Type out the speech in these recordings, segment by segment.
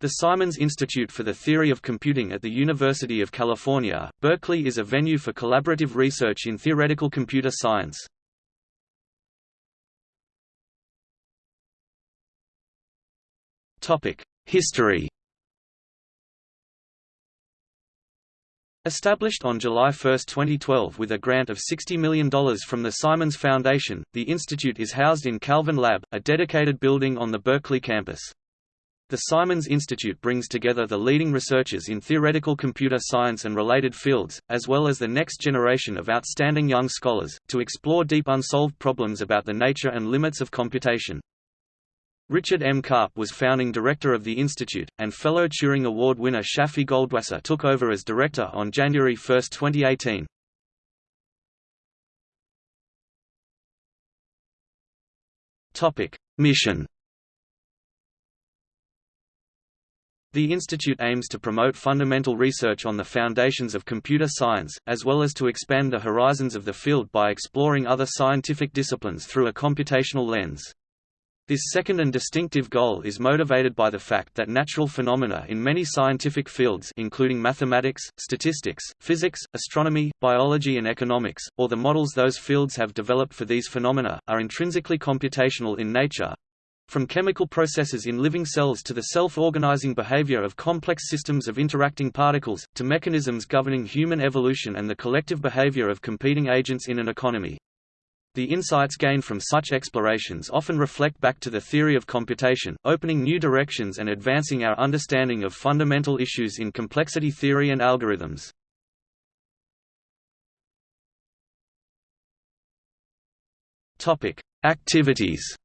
The Simons Institute for the Theory of Computing at the University of California, Berkeley is a venue for collaborative research in theoretical computer science. History Established on July 1, 2012 with a grant of $60 million from the Simons Foundation, the institute is housed in Calvin Lab, a dedicated building on the Berkeley campus. The Simons Institute brings together the leading researchers in theoretical computer science and related fields, as well as the next generation of outstanding young scholars, to explore deep unsolved problems about the nature and limits of computation. Richard M. Karp was founding director of the institute, and fellow Turing Award winner Shafi Goldwasser took over as director on January 1, 2018. Mission The institute aims to promote fundamental research on the foundations of computer science, as well as to expand the horizons of the field by exploring other scientific disciplines through a computational lens. This second and distinctive goal is motivated by the fact that natural phenomena in many scientific fields including mathematics, statistics, physics, astronomy, biology and economics, or the models those fields have developed for these phenomena, are intrinsically computational in nature, from chemical processes in living cells to the self-organizing behavior of complex systems of interacting particles, to mechanisms governing human evolution and the collective behavior of competing agents in an economy. The insights gained from such explorations often reflect back to the theory of computation, opening new directions and advancing our understanding of fundamental issues in complexity theory and algorithms. Activities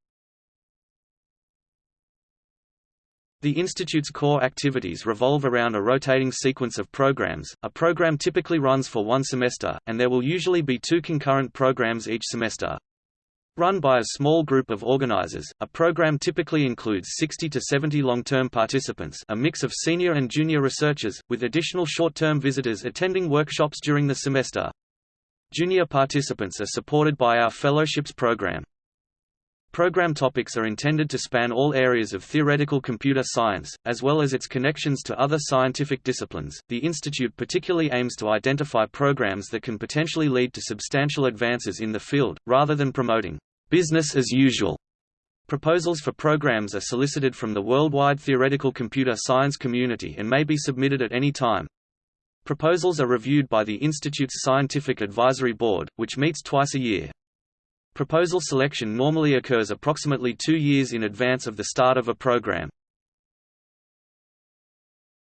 The Institute's core activities revolve around a rotating sequence of programs. A program typically runs for one semester, and there will usually be two concurrent programs each semester. Run by a small group of organizers, a program typically includes 60 to 70 long-term participants a mix of senior and junior researchers, with additional short-term visitors attending workshops during the semester. Junior participants are supported by our Fellowships program. Program topics are intended to span all areas of theoretical computer science, as well as its connections to other scientific disciplines. The Institute particularly aims to identify programs that can potentially lead to substantial advances in the field, rather than promoting business as usual. Proposals for programs are solicited from the worldwide theoretical computer science community and may be submitted at any time. Proposals are reviewed by the Institute's Scientific Advisory Board, which meets twice a year. Proposal selection normally occurs approximately two years in advance of the start of a program.